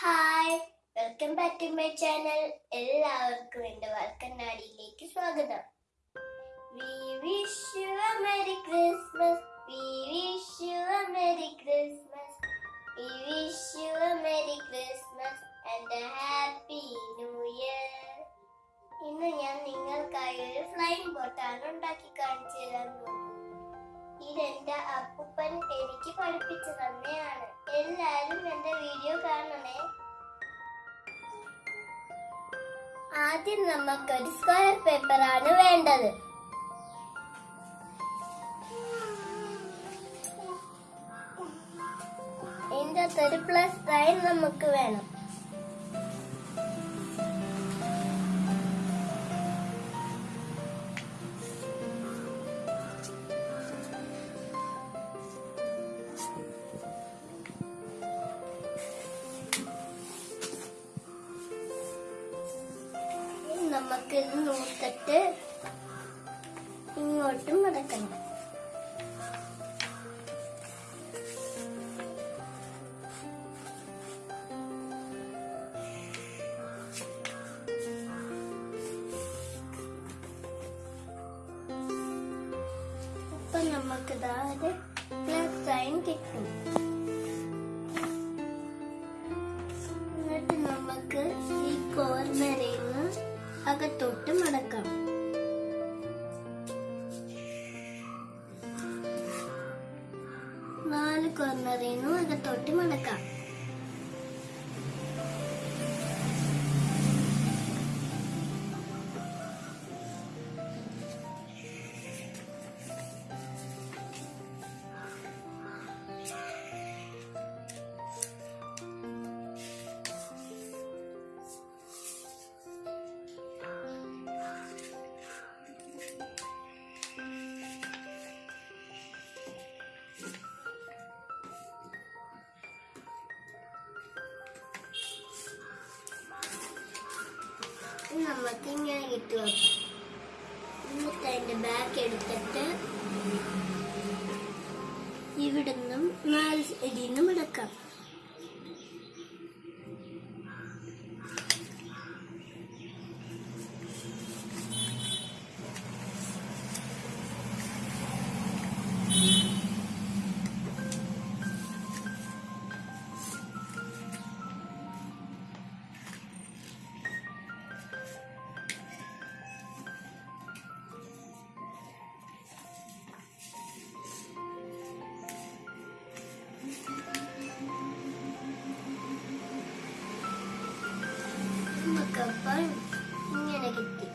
Hi welcome back to my channel എല്ലാവർക്കും എന്റെ വാൽക്കണ്ണാടിയിലേക്ക് സ്വാഗതം. We wish you a merry Christmas we wish you a merry Christmas we wish you a merry Christmas and a happy new year ഇന്ന് ഞാൻ നിങ്ങൾക്കായി ഒരു flying ബോട്ടാണ് ഉണ്ടാക്കി കാണിച്ചു തരാൻ പോകുന്നത് ഇതെന്റെ അപ്പൂപ്പൻ എനിക്ക് പഠിപ്പിച്ചു തന്നെയാണ്. എല്ലാരും എന്റെ വീഡിയോ കാണണേ. ആദ്യം നമുക്ക് ഒരു സ്ക്വയർ പേപ്പർ ആണ് വേണ്ടത്. ഇതിന്റെ അകത്തൊരു പ്ലസ് സൈൻ നമുക്ക് വേണം. നമുക്ക് ഇത് നൂറ്റിട്ട് ഇങ്ങോട്ടും മടക്കണം അപ്പൊ നമുക്ക് ഇതാ ഒരു പ്ലസ് സൈൻ കിട്ടും. അകത്തോട്ട് മടക്കാം. നാല് കോർണറിൽ നിന്നും അകത്തോട്ട് മടക്കാം. നമുക്ക് ഇങ്ങനെ കിട്ടുക എന്നിട്ട് അതിന്റെ ബാക്ക് എടുത്തിട്ട് ഇവിടുന്നും നാല് സൈഡിൽ നിന്നും എടുക്കാം. ഇങ്ങനെ കിട്ടി.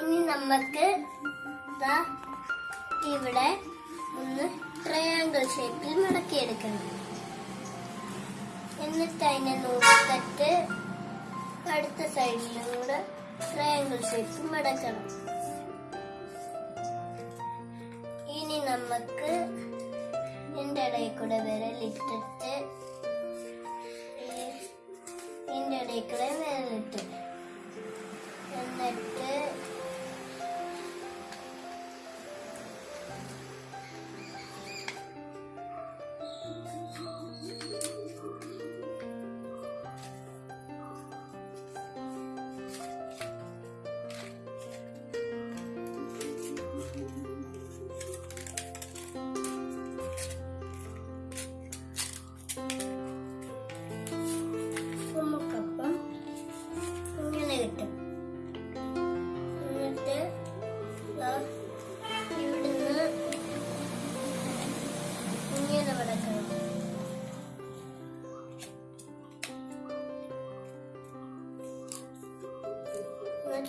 ഇനി നമുക്ക് ഇവിടെ ഒന്ന് ട്രയാങ്കിൾ ഷേപ്പിൽ മടക്കിയെടുക്കണം. എന്നിട്ട് അതിനെ നോക്കിട്ട് അടുത്ത സൈഡിലും കൂടെ ട്രയാങ്കിൾ ഷേപ്പ് മടക്കണം. ഇനി നമുക്ക് എന്റെ ഇടയിൽ കൂടെ വിരലിട്ടിട്ട് ഇതിന്റെ ഇടയിൽ കൂടെ വിരലിട്ട്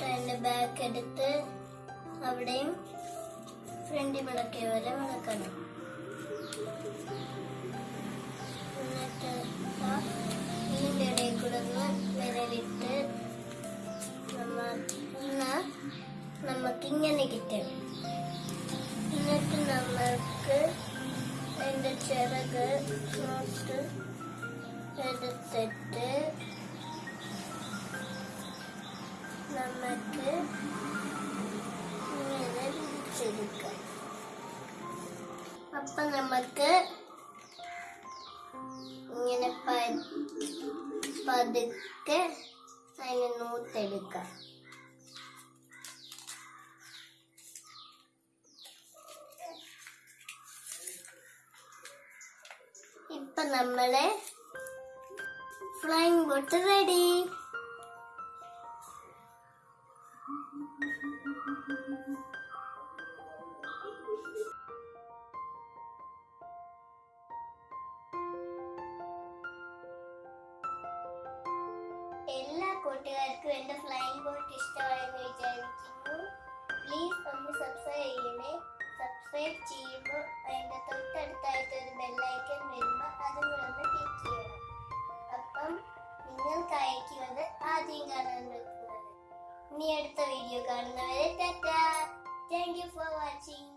അതിന്റെ ബാക്ക് എടുത്ത് അവിടെയും ഫ്രണ്ടിൽ മടക്കിയ പോലെ വിളക്കണം. എന്നിട്ട് ഇതിന്റെ ഇടയിൽ കൂടെ ഒന്ന് വിരലിട്ട് കിട്ടും. എന്നിട്ട് നമുക്ക് അതിന്റെ ചിറക് നോട്ട് എടുത്തിട്ട് നമുക്ക് ഇങ്ങനെ വിരിച്ചെടുക്കാം അപ്പൊ നമുക്ക് പതുക്കെ അതിനെ നൂത്തെടുക്കാം. ഇപ്പൊ നമ്മളെ ഫ്ലൈങ് ബോട്ട് റെഡി കൂട്ടുകാർക്കും എന്റെ ഫ്ലൈങ് ബോട്ട് ഇഷ്ടമായെന്ന് വിചാരിക്കുന്നു. പ്ലീസ് ഒന്ന് സബ്സ്ക്രൈബ് ചെയ്യണേ. സബ്സ്ക്രൈബ് ചെയ്യുമ്പോൾ അതിന്റെ തൊട്ടടുത്തായിട്ട് ഒരു ബെല്ലൈക്കൺ വരുമ്പോൾ അതും കൂടെ ഒന്ന് ക്ലിക്ക് ചെയ്യണം. അപ്പം നിങ്ങൾക്ക് അയക്കുന്നത് ആദ്യം കാണാൻ പറ്റുന്നത്. ഇനി അടുത്ത വീഡിയോ കാണുന്നവരെ tata. Thank you for watching